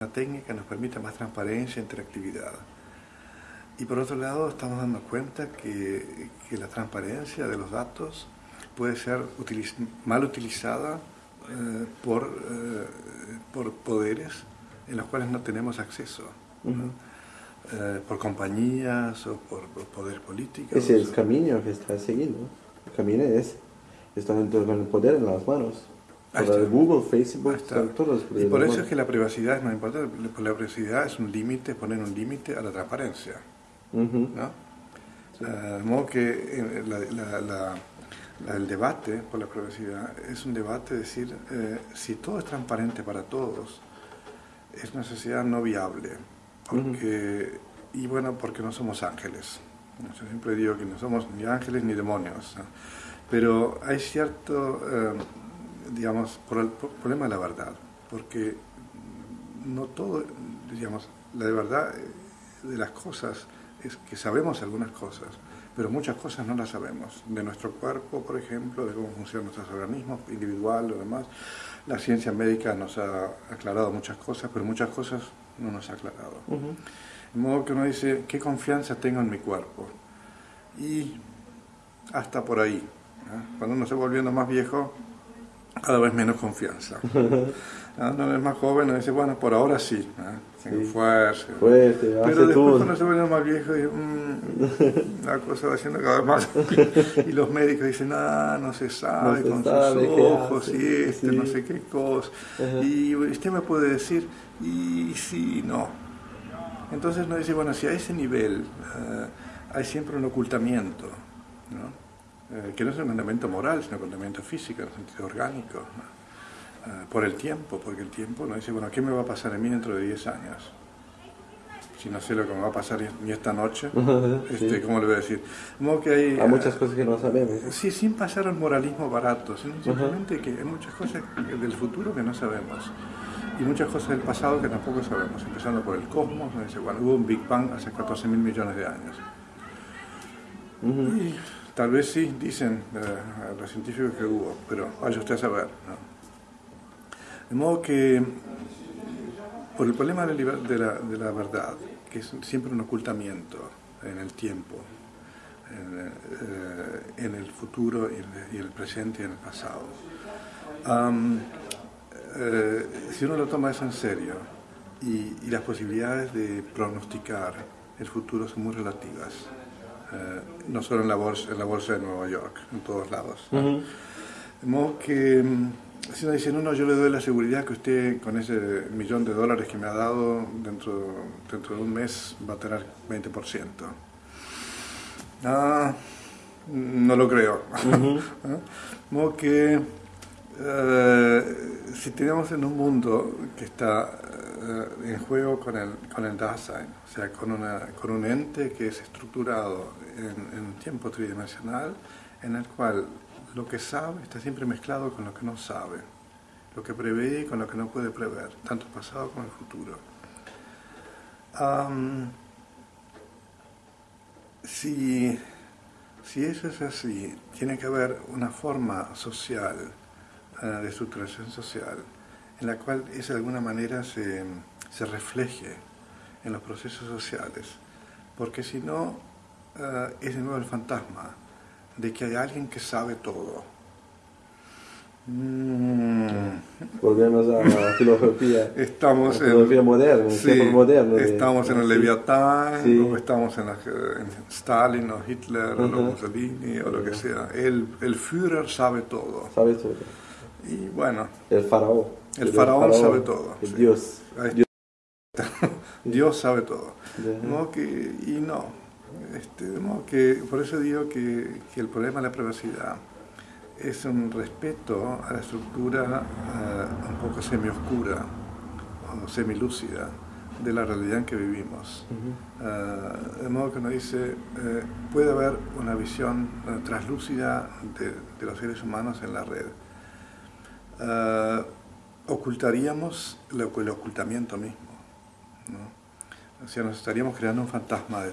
una técnica que nos permite más transparencia e interactividad. Y por otro lado, estamos dando cuenta que, que la transparencia de los datos puede ser mal utilizada eh, por, eh, por poderes en los cuales no tenemos acceso. Eh, por compañías o por, poderes políticos. Ese es el camino que está siguiendo. El camino es, están con el poder en las manos. Google, Facebook, todos Y por eso es que la privacidad es más importante. La privacidad es un límite, poner un límite a la transparencia. ¿no? de modo que el debate por la privacidad es un debate de decir eh, si todo es transparente para todos, es una sociedad no viable porque, y bueno, porque no somos ángeles. Yo siempre digo que no somos ni ángeles ni demonios, pero hay cierto, eh, digamos, por el problema de la verdad, porque no todo, digamos, la verdad de las cosas es que sabemos algunas cosas, pero muchas cosas no las sabemos. De nuestro cuerpo, por ejemplo, de cómo funcionan nuestros organismos, individual, lo demás. La ciencia médica nos ha aclarado muchas cosas, pero muchas cosas no nos ha aclarado. De modo que uno dice, ¿qué confianza tengo en mi cuerpo? Y hasta por ahí. Cuando uno se va volviendo más viejo, cada vez menos confianza. Cuando uno es más joven, uno dice, bueno, por ahora sí, tengo fuerza. Pero después cuando se vuelve más viejo, mmm, la cosa va siendo cada vez más. y los médicos dicen, ah, no se sabe con sus ojos y este, no sé qué cosa. Y usted me puede decir, y sí, no. Entonces nos dice, bueno, si a ese nivel eh, hay siempre un ocultamiento, eh, que no es un mandamiento moral, sino un mandamiento físico, en el sentido orgánico, eh, por el tiempo, porque el tiempo nos dice, bueno, ¿qué me va a pasar a mí dentro de 10 años? Si no sé lo que me va a pasar ni esta noche, este, ¿cómo le voy a decir? que hay, hay muchas cosas que no sabemos. Sí, sin pasar al moralismo barato, simplemente que hay muchas cosas del futuro que no sabemos y muchas cosas del pasado que tampoco sabemos, empezando por el cosmos, dice, bueno, hubo un Big Bang hace 14 mil millones de años. Y tal vez sí, dicen eh, los científicos que hubo, pero vaya usted a saber. De modo que, por el problema de la, verdad, que es siempre un ocultamiento en el tiempo, en, eh, el futuro y en el, presente y en el pasado, eh, si uno lo toma eso en serio y, las posibilidades de pronosticar el futuro son muy relativas, eh, no solo en la, bolsa, en la bolsa de Nueva York, en todos lados. De modo que mm, si uno dice, no, no, yo le doy la seguridad que usted con ese millón de dólares que me ha dado, dentro, dentro de un mes va a tener 20%. Ah, no lo creo. De modo que eh, si tenemos en un mundo que está eh, en juego con el, con el Dasein, o sea, con, una, con un ente que es estructurado en, un tiempo tridimensional, en el cual lo que sabe está siempre mezclado con lo que no sabe, lo que prevé con lo que no puede prever, tanto el pasado como el futuro. si, si eso es así, tiene que haber una forma social de estructuración social, en la cual esa de alguna manera se, se refleje en los procesos sociales, porque si no eh, es de nuevo el fantasma de que hay alguien que sabe todo. Mm. Volvemos a la filosofía, estamos en, moderna, moderno estamos en el Leviatán, o estamos en, Stalin o Hitler o Mussolini o lo que sea. El, el Führer sabe todo. Sabe todo. Y bueno. El faraón. El, faraón, sabe todo. El Dios. Dios. sabe todo. que, y no. Este, que, por eso digo que, que, el problema de la privacidad es un respeto a la estructura uh, un poco semioscura o semilúcida de la realidad en que vivimos. Uh, de modo que uno dice, uh, puede haber una visión translúcida de, de los seres humanos en la red uh, ocultaríamos el, ocultamiento mismo. O sea, nos estaríamos creando un fantasma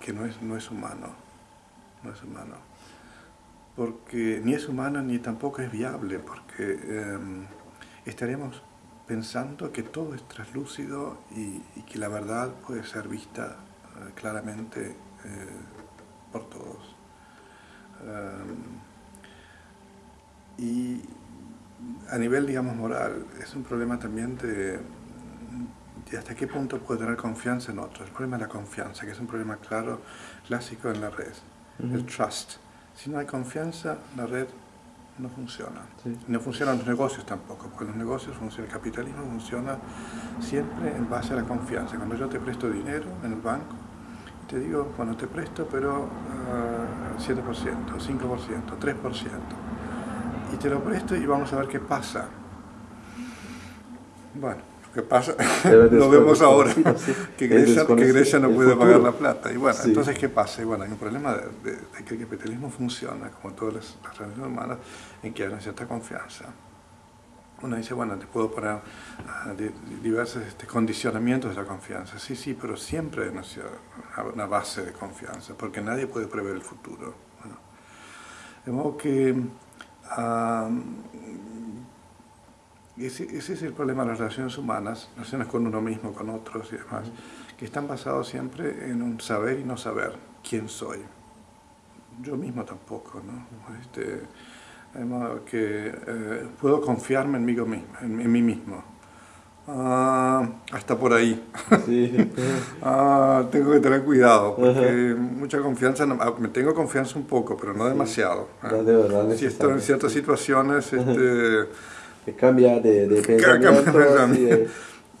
que no es, no es humano. No es humano. Porque ni es humano ni tampoco es viable, porque em, estaríamos pensando que todo es traslúcido y, que la verdad puede ser vista claramente por todos. y a nivel, digamos, moral, es un problema también de, hasta qué punto puedo tener confianza en otros. El problema de la confianza, que es un problema claro, clásico en la red. El trust. Si no hay confianza, la red no funciona. No funcionan los negocios tampoco, porque los negocios funcionan, el capitalismo funciona siempre en base a la confianza. Cuando yo te presto dinero en el banco, te digo, bueno, te presto, pero uh, 7%, 5%, 3%. Y te lo presto y vamos a ver qué pasa. Bueno, ¿qué pasa? lo vemos ahora, que, Grecia, no puede pagar la plata. Y bueno, entonces, ¿qué pasa? Y bueno, hay un problema de, que el capitalismo funciona, como todas las, las relaciones humanas, en que hay una cierta confianza. Uno dice, bueno, te puedo poner uh, diversos este, condicionamientos de la confianza. Sí, sí, pero siempre hay una, una base de confianza, porque nadie puede prever el futuro. de modo que ese, es el problema de las relaciones humanas, relaciones con uno mismo, con otros y demás, que están basados siempre en un saber y no saber quién soy. Yo mismo tampoco, ¿no? Este, que eh, puedo confiarme en mí. En, mí mismo. Ah, hasta por ahí. ah, tengo que tener cuidado, porque mucha confianza, ah, me tengo confianza un poco, pero no demasiado. si estoy en ciertas situaciones... Este, que cambia de, de pensamiento.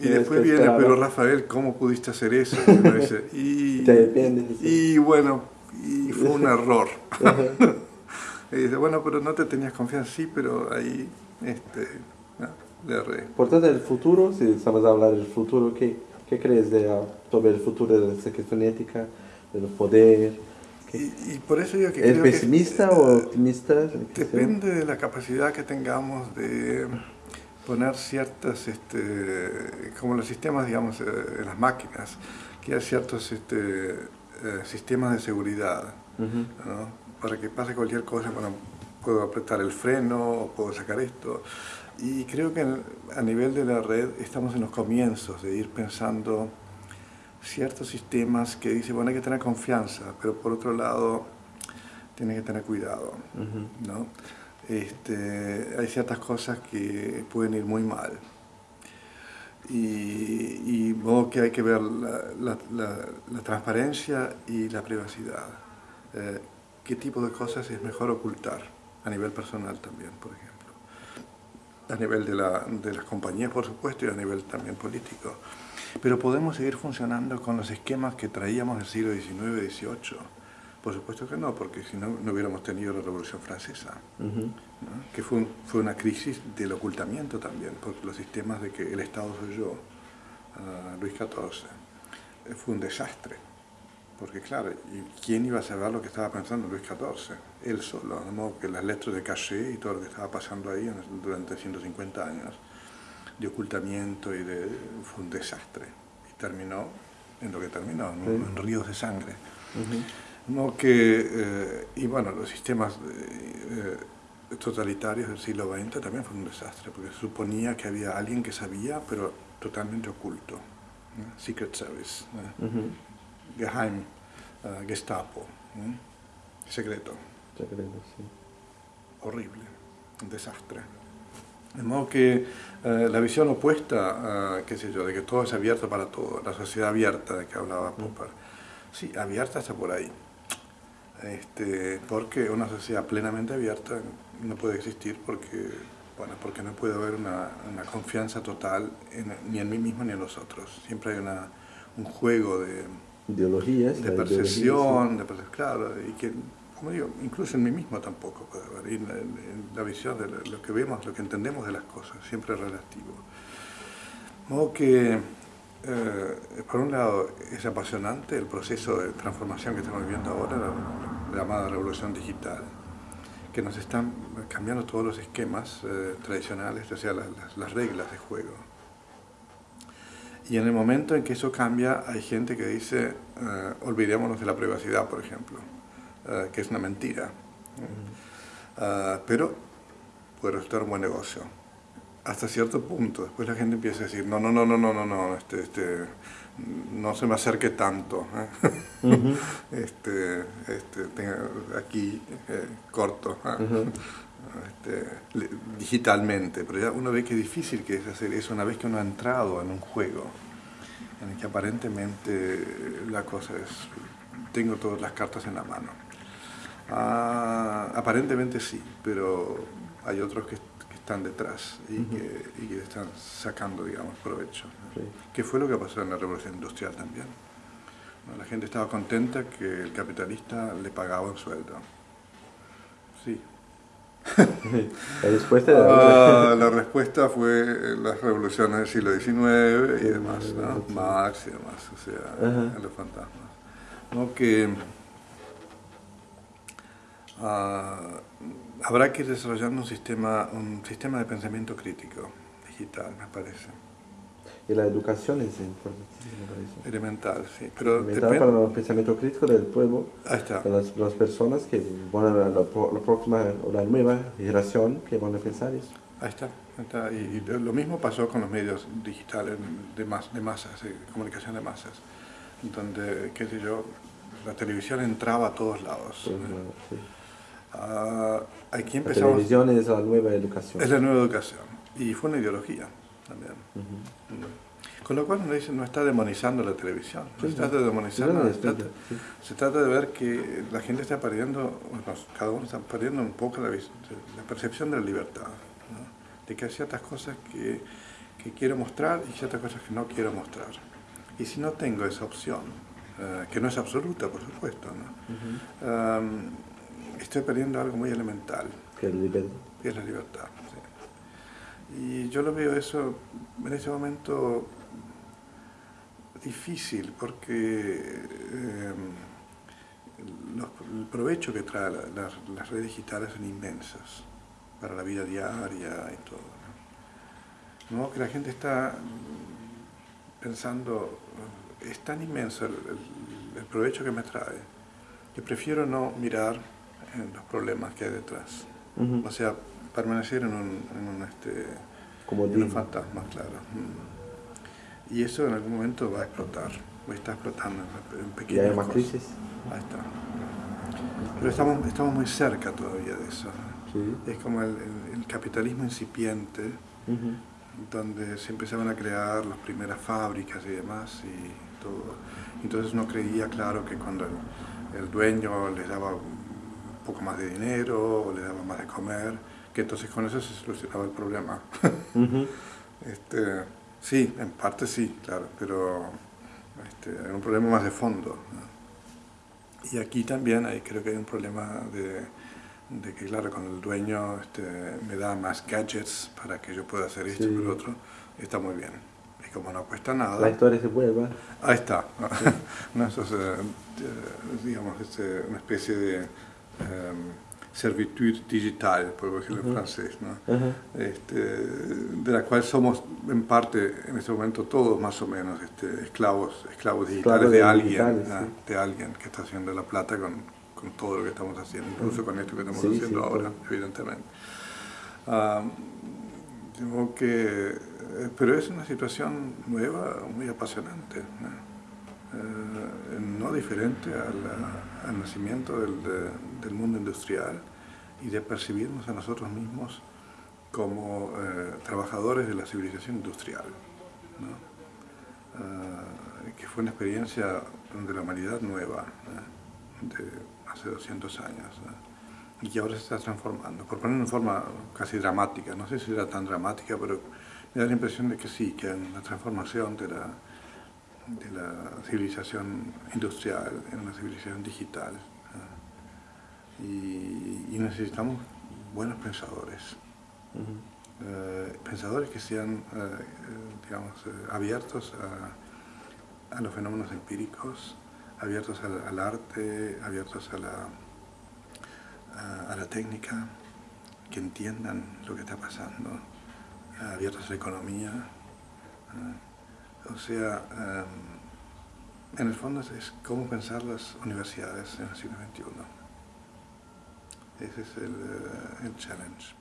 y, después viene, pero Rafael, ¿cómo pudiste hacer eso? y, y bueno, y fue un error. y dice, bueno, pero no te tenías confianza, sí, pero ahí este, no, le erré. Por tanto, el futuro, si estamos a hablar del futuro, ¿qué, qué crees de, sobre el futuro de la cuestión ética, del poder? Y, por eso yo que ¿Es pesimista o optimista? Depende de la capacidad que tengamos de poner ciertas, este, como los sistemas, digamos, en eh, las máquinas, que hay ciertos este, eh, sistemas de seguridad, para que pase cualquier cosa, bueno, puedo apretar el freno, o puedo sacar esto. Y creo que a nivel de la red estamos en los comienzos de ir pensando ciertos sistemas que dice, bueno, hay que tener confianza, pero por otro lado, tiene que tener cuidado, ¿no? Este, hay ciertas cosas que pueden ir muy mal. Y, y modo que hay que ver la, la, transparencia y la privacidad. Eh, ¿Qué tipo de cosas es mejor ocultar? A nivel personal también, por ejemplo. A nivel de, de las compañías, por supuesto, y a nivel también político. Pero podemos seguir funcionando con los esquemas que traíamos del siglo XIX XVIII. Por supuesto que no, porque si no, no hubiéramos tenido la Revolución Francesa, que fue, fue una crisis del ocultamiento también, porque los sistemas de que el Estado soy yo, uh, Luis XIV, eh, fue un desastre. Porque claro, ¿quién iba a saber lo que estaba pensando Luis XIV? Él solo, de modo que las letras de caché y todo lo que estaba pasando ahí durante 150 años de ocultamiento y de, fue un desastre. Y terminó en lo que terminó, en, ríos de sangre. no que, eh, y bueno, los sistemas eh, totalitarios del siglo XX también fue un desastre, porque se suponía que había alguien que sabía, pero totalmente oculto. Secret Service, Geheim, uh, Gestapo, secreto. Secreto, sí. Horrible, un desastre. De modo que eh, la visión opuesta, qué sé yo, de que todo es abierto para todo, la sociedad abierta de que hablaba Popper, sí, abierta está por ahí. Este, porque una sociedad plenamente abierta no puede existir porque, bueno, porque no puede haber una, confianza total ni en mí mismo ni en los otros. Siempre hay una, un juego de ideologías, de percepción, de percepción, claro, y que como digo, incluso en mí mismo tampoco puede haber, en, la, visión de lo que vemos, lo que entendemos de las cosas, siempre es relativo. Modo que, eh, por un lado, es apasionante el proceso de transformación que estamos viviendo ahora, la, llamada revolución digital, que nos están cambiando todos los esquemas eh, tradicionales, o sea, las, reglas de juego. Y en el momento en que eso cambia, hay gente que dice, eh, olvidémonos de la privacidad, por ejemplo eh, que es una mentira. Uh pero puede resultar un buen negocio. hasta cierto punto. Después la gente empieza a decir, no, no, no, no, no, no, no, este, este, no se me acerque tanto. ¿eh? este, este, aquí eh, corto. ¿eh? Este, digitalmente, pero ya uno ve que es difícil que es hacer eso una vez que uno ha entrado en un juego en el que aparentemente la cosa es, tengo todas las cartas en la mano. Ah, aparentemente sí, pero hay otros que están detrás y, que, están sacando, digamos, provecho. ¿Qué fue lo que pasó en la revolución industrial también? La gente estaba contenta que el capitalista le pagaba un sueldo. Sí. La, respuesta ah, la respuesta fue las revoluciones del siglo XIX y demás, ¿no? Marx y demás, o sea, los fantasmas. ¿no? Que, uh, habrá que ir desarrollando un sistema, un sistema de pensamiento crítico digital, me parece. Y la educación es importante, me parece. Elemental, sí. Pero Elemental para el pensamiento crítico del pueblo, para las, las, personas que van a la, la, próxima o la nueva generación que van a pensar eso. Ahí está. Ahí está. Y, lo mismo pasó con los medios digitales de, mas, de masas, de comunicación de masas, donde, qué sé yo, la televisión entraba a todos lados. sí. Uh, aquí empezamos, la televisión es la nueva educación. Es la nueva educación. Y fue una ideología también. Con lo cual dice, no está demonizando la televisión, no se trata de demonizar se, trata, de ver que la gente está perdiendo, cada uno está perdiendo un poco la, la percepción de la libertad, de que hay ciertas cosas que, que, quiero mostrar y ciertas cosas que no quiero mostrar. Y si no tengo esa opción, uh, que no es absoluta, por supuesto, ¿no? um, estoy perdiendo algo muy elemental. Es la libertad. Que es la libertad, Y yo lo veo eso en este momento difícil porque eh, el provecho que trae las redes digitales son inmensas para la vida diaria y todo. ¿no? Que la gente está pensando, es tan inmenso el provecho que me trae, que prefiero no mirar en los problemas que hay detrás. O sea, permanecer en un, en un, este, Como en un fantasma, claro. Y eso en algún momento va a explotar, está explotando en pequeñas ¿Y hay más crisis? Ahí está. Pero estamos, estamos muy cerca todavía de eso. Es como el, el, capitalismo incipiente, donde se empezaban a crear las primeras fábricas y demás, y todo. Entonces uno creía, claro, que cuando el, el dueño les daba poco más de dinero o le daba más de comer, que entonces con eso se solucionaba el problema. este, sí, en parte sí, claro, pero este, era un problema más de fondo. Y aquí también hay, creo que hay un problema de, de que, claro, cuando el dueño este, me da más gadgets para que yo pueda hacer esto y lo otro, está muy bien. Y como no cuesta nada... La historia se vuelve. Ahí está. no, eso es, eh, digamos, este, una especie de um, servitude digital, por decirlo en francés, ¿no? este, de la cual somos en parte en este momento todos más o menos este, esclavos, esclavos digitales de, alguien, de alguien que está haciendo la plata con, con todo lo que estamos haciendo, incluso con esto que estamos haciendo ahora, evidentemente. que, eh, pero es una situación nueva, muy apasionante. Eh, no diferente al, nacimiento del, del, mundo industrial y de percibirnos a nosotros mismos como eh, trabajadores de la civilización industrial, eh, que fue una experiencia de la humanidad nueva, de hace 200 años, y que ahora se está transformando, por ponerlo en forma casi dramática, no sé si era tan dramática, pero me da la impresión de que sí, que en la transformación de la de la civilización industrial en una civilización digital. Y, necesitamos buenos pensadores. Eh, pensadores que sean, eh, digamos, eh, abiertos a, los fenómenos empíricos, abiertos al, arte, abiertos a la, a, la técnica, que entiendan lo que está pasando, abiertos a la economía. O sea, em, en el fondo es, cómo pensar las universidades en el siglo XXI. Ese es el, eh, el challenge.